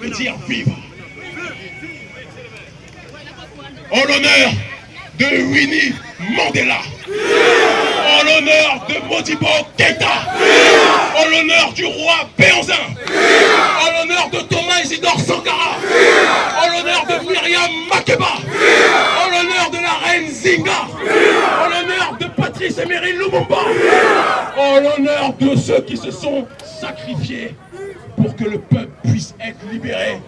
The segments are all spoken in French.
de dire vive. En l'honneur de Winnie Mandela. En l'honneur de Modibo Keita. En l'honneur du roi Béanzin. En l'honneur de Thomas Isidore Sankara. En l'honneur de Myriam Makeba. En l'honneur de la reine Zinga. En l'honneur de Patrice Emery Lumumba. En l'honneur de ceux qui se sont sacrifiés pour que le peuple puisse être libéré.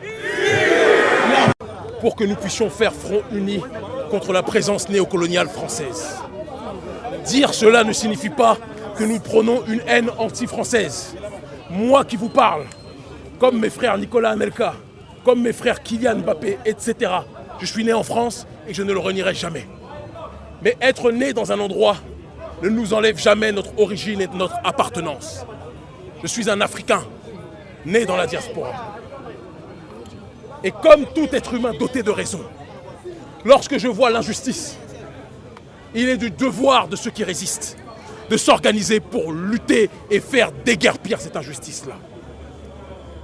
Pour que nous puissions faire front uni contre la présence néocoloniale française. Dire cela ne signifie pas que nous prenons une haine anti-française. Moi qui vous parle, comme mes frères Nicolas Anelka, comme mes frères Kylian Mbappé, etc. Je suis né en France et je ne le renierai jamais. Mais être né dans un endroit ne nous enlève jamais notre origine et notre appartenance. Je suis un Africain, né dans la diaspora. Et comme tout être humain doté de raison, lorsque je vois l'injustice, il est du devoir de ceux qui résistent de s'organiser pour lutter et faire déguerpir cette injustice-là.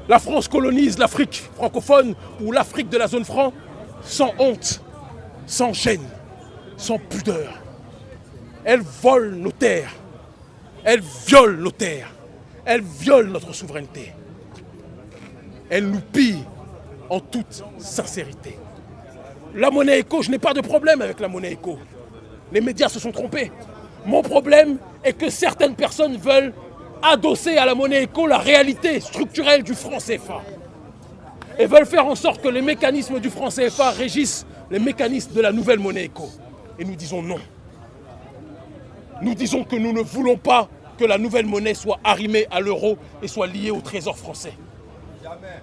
La France colonise l'Afrique francophone ou l'Afrique de la zone franc sans honte, sans gêne, sans pudeur. Elle vole nos terres, elle viole nos terres, elle viole notre souveraineté. Elle nous pille en toute sincérité. La monnaie éco, je n'ai pas de problème avec la monnaie éco. Les médias se sont trompés. Mon problème est que certaines personnes veulent adosser à la monnaie éco la réalité structurelle du franc CFA. Et veulent faire en sorte que les mécanismes du franc CFA régissent les mécanismes de la nouvelle monnaie éco. Et nous disons non. Nous disons que nous ne voulons pas que la nouvelle monnaie soit arrimée à l'euro et soit liée au trésor français.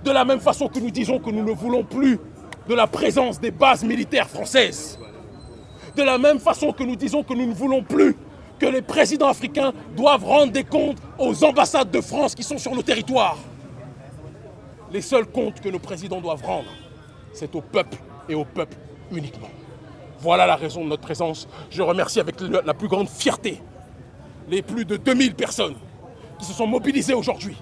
De la même façon que nous disons que nous ne voulons plus de la présence des bases militaires françaises. De la même façon que nous disons que nous ne voulons plus que les présidents africains doivent rendre des comptes aux ambassades de France qui sont sur nos territoires. Les seuls comptes que nos présidents doivent rendre, c'est au peuple et au peuple uniquement. Voilà la raison de notre présence. Je remercie avec la plus grande fierté les plus de 2000 personnes qui se sont mobilisées aujourd'hui.